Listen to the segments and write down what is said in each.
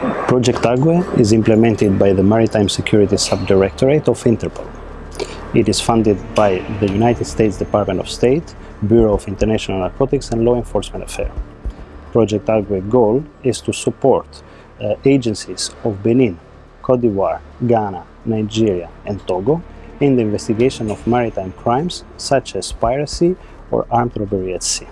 Project Agwe is implemented by the Maritime Security Subdirectorate of Interpol. It is funded by the United States Department of State, Bureau of International Narcotics and Law Enforcement Affairs. Project Agwe goal is to support uh, agencies of Benin, Cote d'Ivoire, Ghana, Nigeria and Togo in the investigation of maritime crimes such as piracy or armed robbery at sea.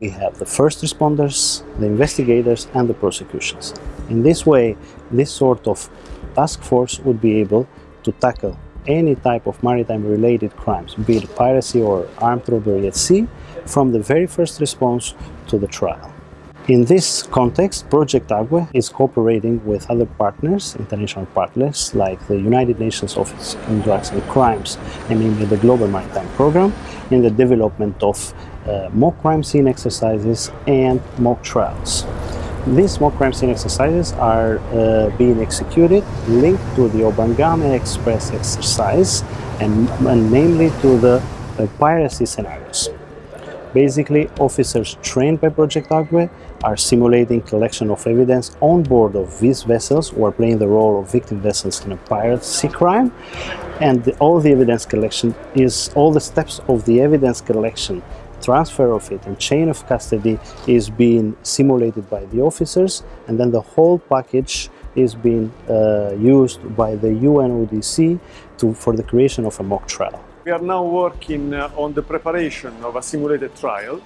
We have the first responders, the investigators and the prosecutions. In this way, this sort of task force would be able to tackle any type of maritime related crimes, be it piracy or armed robbery at sea, from the very first response to the trial. In this context, Project Agwe is cooperating with other partners, international partners, like the United Nations Office on Drugs and Crimes, and namely the Global Maritime Programme, in the development of uh, mock crime scene exercises and mock trials. These mock crime scene exercises are uh, being executed linked to the Obangame Express exercise and, and namely to the uh, piracy scenarios. Basically, officers trained by Project Agwe are simulating collection of evidence on board of these vessels are playing the role of victim vessels in a piracy crime and the, all the evidence collection is all the steps of the evidence collection transfer of it and chain of custody is being simulated by the officers and then the whole package is being uh, used by the UNODC to, for the creation of a mock trial. We are now working uh, on the preparation of a simulated trial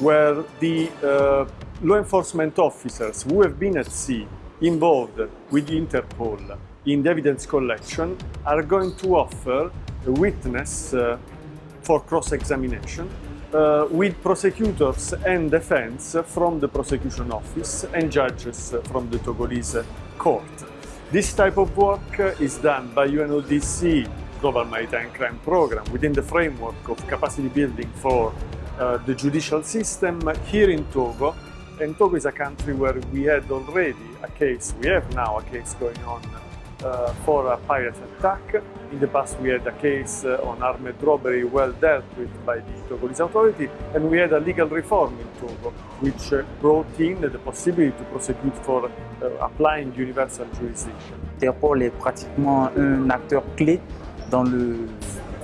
where the uh, law enforcement officers who have been at sea involved with Interpol in the evidence collection are going to offer a witness uh, for cross-examination with prosecutors and defense from the prosecution office and judges from the Togolese court. This type of work is done by UNODC Global Maritime Crime Program within the framework of capacity building for uh, the judicial system here in Togo. And Togo is a country where we had already a case, we have now a case going on uh, for a pirate attack. In the past we had a case uh, on armed robbery well dealt with by the Togolese authority and we had a legal reform in Togo which uh, brought in the possibility to prosecute for uh, applying universal jurisdiction. Interpol est pratiquement un acteur clé dans le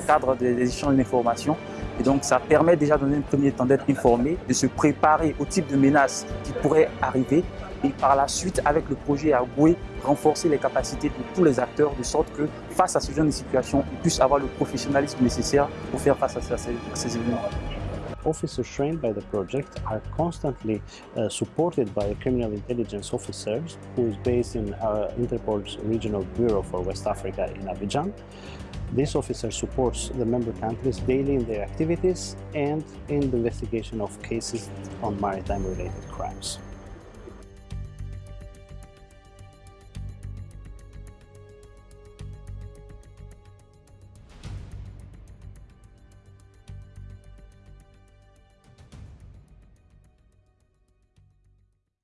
cadre des échanges d'informations. Et donc, ça permet déjà dans un premier temps d'être informé, de se préparer au type de menaces qui pourraient arriver et par la suite, avec le projet Agoué, renforcer les capacités de tous les acteurs de sorte que face à ce genre de situation, ils puissent avoir le professionnalisme nécessaire pour faire face à ces, à ces événements. officers trained by the project are constantly uh, supported by criminal intelligence officers who is based in uh, Interpol's regional bureau for West Africa in Abidjan. This officer supports the member countries daily in their activities and in the investigation of cases on maritime related crimes.